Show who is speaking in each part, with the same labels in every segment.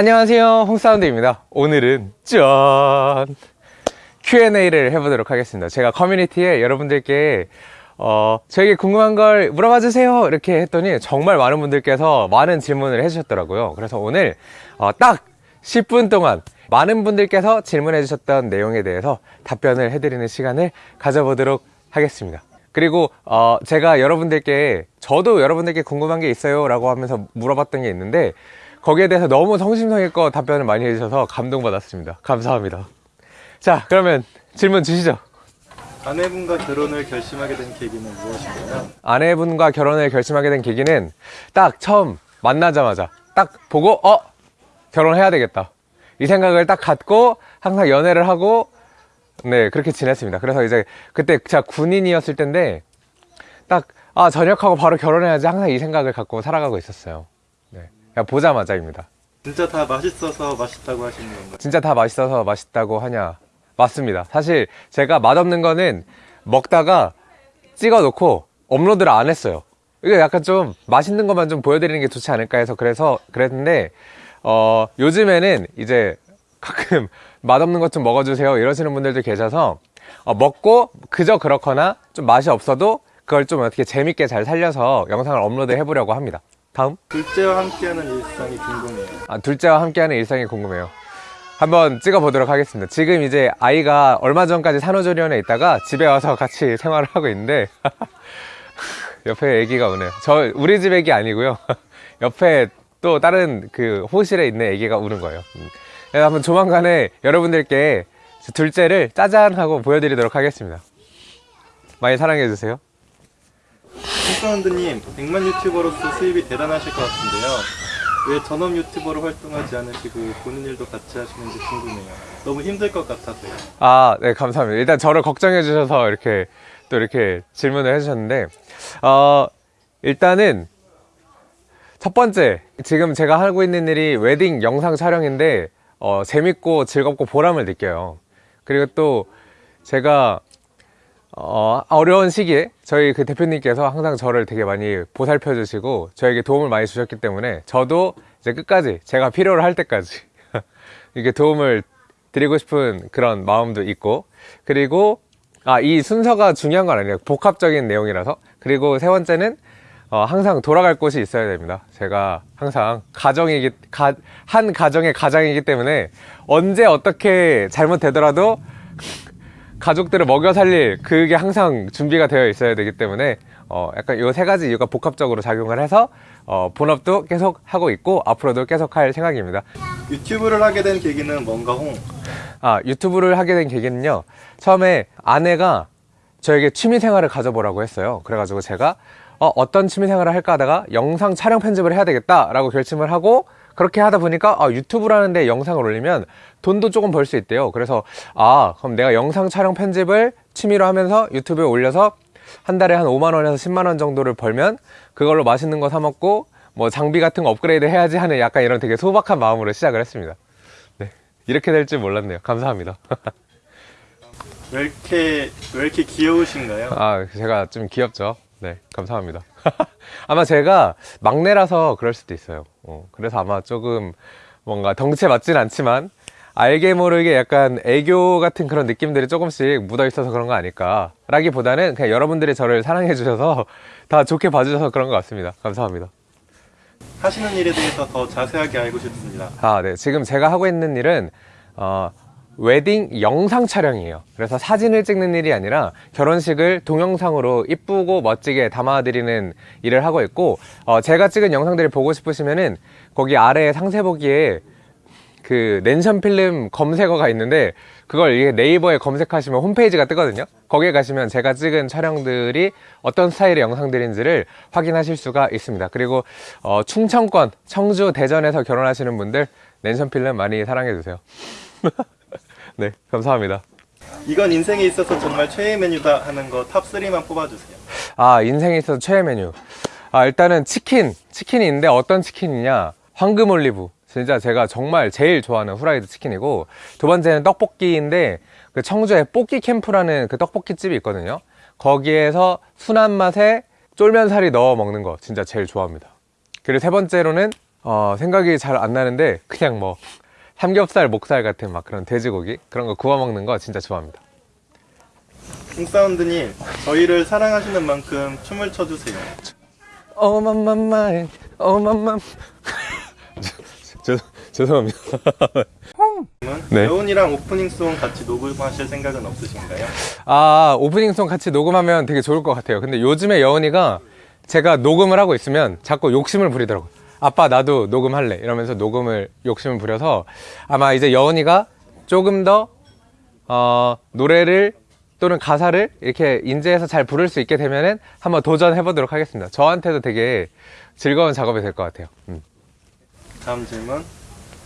Speaker 1: 안녕하세요. 홍사운드입니다. 오늘은 짠! Q&A를 해보도록 하겠습니다. 제가 커뮤니티에 여러분들께 어, 저에게 궁금한 걸 물어봐 주세요! 이렇게 했더니 정말 많은 분들께서 많은 질문을 해주셨더라고요. 그래서 오늘 어, 딱 10분 동안 많은 분들께서 질문해 주셨던 내용에 대해서 답변을 해드리는 시간을 가져보도록 하겠습니다. 그리고 어, 제가 여러분들께 저도 여러분들께 궁금한 게 있어요! 라고 하면서 물어봤던 게 있는데 거기에 대해서 너무 성심성의껏 답변을 많이 해주셔서 감동받았습니다. 감사합니다. 자 그러면 질문 주시죠.
Speaker 2: 아내분과 결혼을 결심하게 된 계기는 무엇인가요?
Speaker 1: 아내분과 결혼을 결심하게 된 계기는 딱 처음 만나자마자 딱 보고 어? 결혼해야 되겠다. 이 생각을 딱 갖고 항상 연애를 하고 네 그렇게 지냈습니다. 그래서 이제 그때 제가 군인이었을 텐데 딱 아 전역하고 바로 결혼해야지 항상 이 생각을 갖고 살아가고 있었어요. 네 그냥 보자마자입니다.
Speaker 2: 진짜 다 맛있어서 맛있다고 하시는 건가요?
Speaker 1: 진짜 다 맛있어서 맛있다고 하냐? 맞습니다. 사실 제가 맛없는 거는 먹다가 찍어 놓고 업로드를 안 했어요. 이게 약간 좀 맛있는 것만 좀 보여드리는 게 좋지 않을까 해서 그래서 그랬는데 어 요즘에는 이제 가끔 맛없는 것 좀 먹어주세요 이러시는 분들도 계셔서 어, 먹고 그저 그렇거나 좀 맛이 없어도 그걸 좀 어떻게 재밌게 잘 살려서 영상을 업로드 해보려고 합니다 다음
Speaker 2: 둘째와 함께하는 일상이 궁금해요.
Speaker 1: 아, 둘째와 함께하는 일상이 궁금해요. 한번 찍어보도록 하겠습니다. 지금 이제 아이가 얼마 전까지 산후조리원에 있다가 집에 와서 같이 생활을 하고 있는데 옆에 애기가 우네요. 저 우리 집 애기 아니고요. 옆에 또 다른 그 호실에 있는 애기가 우는 거예요. 음. 한번 조만간에 여러분들께 둘째를 짜잔 하고 보여드리도록 하겠습니다. 많이 사랑해주세요.
Speaker 2: 홍사운드님, 100만 유튜버로서 수입이 대단하실 것 같은데요. 왜 전업 유튜버로 활동하지 않으시고 보는 일도 같이 하시는지 궁금해요. 너무 힘들 것 같아서요.
Speaker 1: 아, 네, 감사합니다. 일단 저를 걱정해 주셔서 이렇게 또 이렇게 질문을 해주셨는데, 어, 일단은 첫 번째, 지금 제가 하고 있는 일이 웨딩 영상 촬영인데, 어, 재밌고 즐겁고 보람을 느껴요. 그리고 또 제가 어, 어려운 시기에 저희 그 대표님께서 항상 저를 되게 많이 보살펴 주시고 저에게 도움을 많이 주셨기 때문에 저도 이제 끝까지 제가 필요로 할 때까지 이게 도움을 드리고 싶은 그런 마음도 있고 그리고 아, 이 순서가 중요한 건 아니에요. 복합적인 내용이라서. 그리고 세 번째는 어, 항상 돌아갈 곳이 있어야 됩니다. 제가 항상 가정이기, 가, 한 가정의 가장이기 때문에 언제 어떻게 잘못되더라도 가족들을 먹여 살릴 그게 항상 준비가 되어 있어야 되기 때문에 어 약간 요 세 가지 이유가 복합적으로 작용을 해서 어 본업도 계속 하고 있고 앞으로도 계속 할 생각입니다.
Speaker 2: 유튜브를 하게 된 계기는 뭔가 홍?
Speaker 1: 아 유튜브를 하게 된 계기는요. 처음에 아내가 저에게 취미 생활을 가져보라고 했어요. 그래가지고 제가 어, 어떤 취미 생활을 할까 하다가 영상 촬영 편집을 해야 되겠다라고 결심을 하고 그렇게 하다 보니까 아, 유튜브라는데 영상을 올리면 돈도 조금 벌 수 있대요. 그래서 아 그럼 내가 영상 촬영 편집을 취미로 하면서 유튜브에 올려서 한 달에 한 5만 원에서 10만 원 정도를 벌면 그걸로 맛있는 거 사 먹고 뭐 장비 같은 거 업그레이드 해야지 하는 약간 이런 되게 소박한 마음으로 시작을 했습니다. 네 이렇게 될 줄 몰랐네요. 감사합니다.
Speaker 2: 왜 이렇게, 왜 이렇게 귀여우신가요?
Speaker 1: 아 제가 좀 귀엽죠. 네 감사합니다. 아마 제가 막내라서 그럴 수도 있어요. 어, 그래서 아마 조금 뭔가 덩치에 맞진 않지만 알게 모르게 약간 애교 같은 그런 느낌들이 조금씩 묻어 있어서 그런 거 아닐까 라기보다는 그냥 여러분들이 저를 사랑해 주셔서 다 좋게 봐주셔서 그런 것 같습니다 감사합니다
Speaker 2: 하시는 일에 대해서 더 자세하게 알고 싶습니다.
Speaker 1: 아, 네. 지금 제가 하고 있는 일은 어, 웨딩 영상 촬영이에요. 그래서 사진을 찍는 일이 아니라 결혼식을 동영상으로 이쁘고 멋지게 담아드리는 일을 하고 있고 어, 제가 찍은 영상들을 보고 싶으시면은 거기 아래 상세 보기에 그 랜선 필름 검색어가 있는데 그걸 네이버에 검색하시면 홈페이지가 뜨거든요. 거기에 가시면 제가 찍은 촬영들이 어떤 스타일의 영상들인지를 확인하실 수가 있습니다. 그리고 어, 충청권, 청주, 대전에서 결혼하시는 분들 랜선 필름 많이 사랑해 주세요. 네, 감사합니다.
Speaker 2: 이건 인생에 있어서 정말 최애 메뉴다 하는 거 탑 3만 뽑아주세요.
Speaker 1: 아, 인생에 있어서 최애 메뉴. 아, 일단은 치킨. 치킨이 있는데 어떤 치킨이냐? 황금 올리브. 진짜 제가 정말 제일 좋아하는 후라이드 치킨이고, 두 번째는 떡볶이인데, 그 청주에 뽀끼 캠프라는 그 떡볶이 집이 있거든요. 거기에서 순한 맛에 쫄면살이 넣어 먹는 거 진짜 제일 좋아합니다. 그리고 세 번째로는 어, 생각이 잘 안 나는데 그냥 뭐 삼겹살, 목살 같은 막 그런 돼지고기 그런 거 구워 먹는 거 진짜 좋아합니다.
Speaker 2: 홍사운드님, 저희를 사랑하시는 만큼 춤을 춰주세요.
Speaker 1: 어맘맘마이 어맘맘 죄- 죄송합니다. 네.
Speaker 2: 여운이랑 오프닝송 같이 녹음하실 생각은 없으신가요?
Speaker 1: 아 오프닝송 같이 녹음하면 되게 좋을 것 같아요. 근데 요즘에 여운이가 제가 녹음을 하고 있으면 자꾸 욕심을 부리더라고요. 아빠 나도 녹음할래 이러면서 녹음을 욕심을 부려서 아마 이제 여운이가 조금 더 어, 노래를 또는 가사를 이렇게 인지해서 잘 부를 수 있게 되면은 한번 도전해 보도록 하겠습니다. 저한테도 되게 즐거운 작업이 될 것 같아요. 음.
Speaker 2: 다음 질문.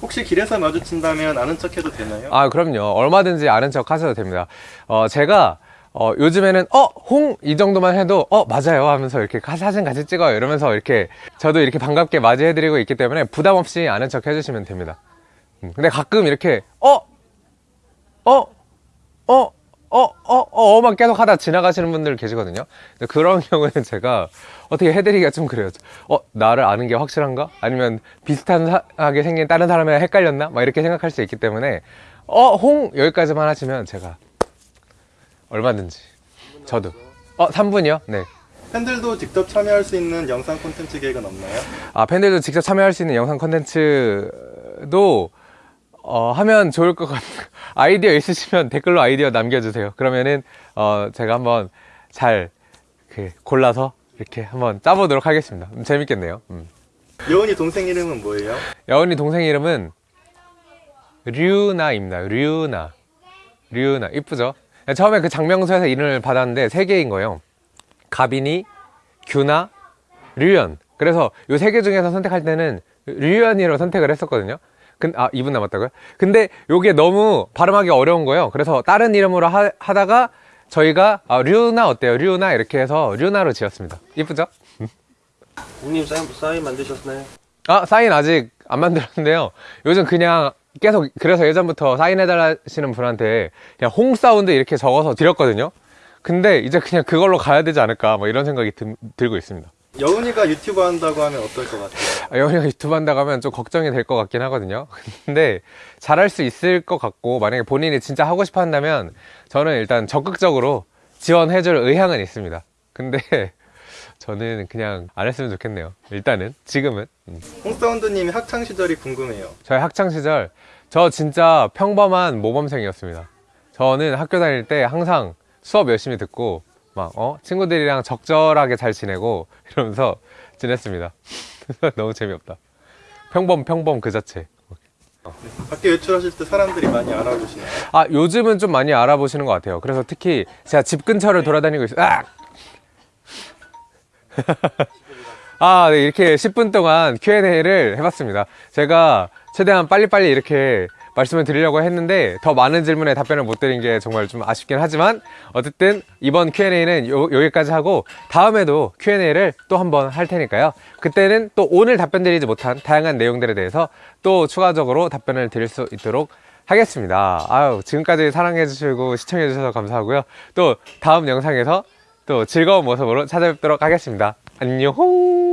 Speaker 2: 혹시 길에서 마주친다면 아는 척 해도 되나요?
Speaker 1: 아, 그럼요. 얼마든지 아는 척 하셔도 됩니다. 어, 제가, 어, 요즘에는, 어, 홍! 이 정도만 해도, 어, 맞아요. 하면서 이렇게 가- 사진 같이 찍어요. 이러면서 이렇게, 저도 이렇게 반갑게 맞이해드리고 있기 때문에 부담 없이 아는 척 해주시면 됩니다. 음, 근데 가끔 이렇게, 어! 어! 어! 어, 어, 어, 어 만 계속 하다 지나가시는 분들 계시거든요. 그런 경우에는 제가 어떻게 해드리기가 좀 그래요. 어, 나를 아는 게 확실한가? 아니면 비슷하게 생긴 다른 사람이랑 헷갈렸나? 막 이렇게 생각할 수 있기 때문에, 어, 홍! 여기까지만 하시면 제가 얼마든지. 저도. 어, 3분이요? 네.
Speaker 2: 팬들도 직접 참여할 수 있는 영상 콘텐츠 계획은 없나요?
Speaker 1: 아, 팬들도 직접 참여할 수 있는 영상 콘텐츠도 어, 하면 좋을 것 같아요. 아이디어 있으시면 댓글로 아이디어 남겨주세요. 그러면은 어, 제가 한번 잘 그, 골라서 이렇게 한번 짜보도록 하겠습니다. 음, 재밌겠네요. 음.
Speaker 2: 여운이 동생 이름은 뭐예요?
Speaker 1: 여운이 동생 이름은 류나입니다. 류나. 류나. 이쁘죠? 처음에 그 장명소에서 이름을 받았는데 세 개인 거예요. 가빈이, 규나, 류연. 그래서 요세개 중에서 선택할 때는 류연이로 선택을 했었거든요. 근, 아, 2분 남았다고요? 근데 요게 너무 발음하기 어려운 거예요. 그래서 다른 이름으로 하, 하다가 저희가 아, 류나 어때요? 류나 이렇게 해서 류나로 지었습니다. 이쁘죠?
Speaker 3: 형님 사인, 사인 만드셨나요?
Speaker 1: 아, 사인 아직 안 만들었는데요. 요즘 그냥 계속, 그래서 예전부터 사인해달라 하시는 분한테 그냥 홍 사운드 이렇게 적어서 드렸거든요. 근데 이제 그냥 그걸로 가야 되지 않을까, 뭐 이런 생각이 들, 들고 있습니다.
Speaker 2: 여운이가 유튜브 한다고 하면 어떨 것 같아요?
Speaker 1: 아, 영희가 유튜브 한다고 하면 좀 걱정이 될 것 같긴 하거든요. 근데 잘할 수 있을 것 같고, 만약에 본인이 진짜 하고 싶어 한다면 저는 일단 적극적으로 지원해줄 의향은 있습니다. 근데 저는 그냥 안 했으면 좋겠네요. 일단은, 지금은. 음.
Speaker 2: 홍사운드님이 학창 시절이 궁금해요.
Speaker 1: 저희 학창 시절 저 진짜 평범한 모범생이었습니다. 저는 학교 다닐 때 항상 수업 열심히 듣고 막 어? 친구들이랑 적절하게 잘 지내고 이러면서 지냈습니다. 너무 재미없다. 평범 평범 그 자체.
Speaker 2: 밖에 외출하실 때 사람들이 많이 알아보시나요?
Speaker 1: 아 요즘은 좀 많이 알아보시는 것 같아요. 그래서 특히 제가 집 근처를 돌아다니고 있어요. 아! 아, 네, 이렇게 10분 동안 Q&A를 해봤습니다. 제가 최대한 빨리빨리 이렇게 말씀을 드리려고 했는데 더 많은 질문에 답변을 못 드린 게 정말 좀 아쉽긴 하지만 어쨌든 이번 Q&A는 요, 여기까지 하고 다음에도 Q&A를 또 한번 할 테니까요. 그때는 또 오늘 답변 드리지 못한 다양한 내용들에 대해서 또 추가적으로 답변을 드릴 수 있도록 하겠습니다. 아유, 지금까지 사랑해주시고 시청해주셔서 감사하고요. 또 다음 영상에서 또 즐거운 모습으로 찾아뵙도록 하겠습니다. 안녕!